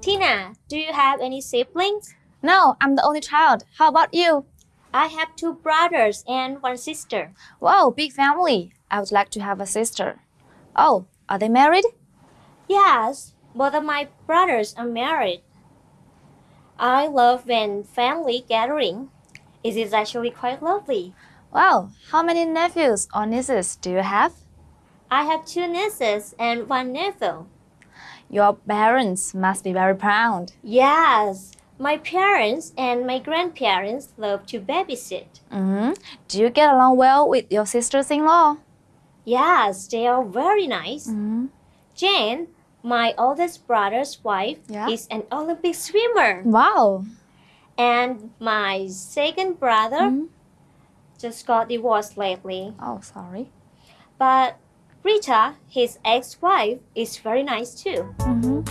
Tina, do you have any siblings? No, I'm the only child. How about you? I have two brothers and one sister. Wow, big family. I would like to have a sister. Oh, are they married? Yes, both of my brothers are married. I love when family gathering. It is actually quite lovely. Wow, how many nephews or nieces do you have? I have two nieces and one nephew. Your parents must be very proud. Yes, my parents and my grandparents love to babysit. hmm Do you get along well with your sisters-in-law? Yes, they are very nice. hmm Jane, my oldest brother's wife, Yeah. is an Olympic swimmer. Wow. And my second brother Mhm. just got divorced lately. Oh, sorry. But Rita, his ex wife, is very nice too. hmm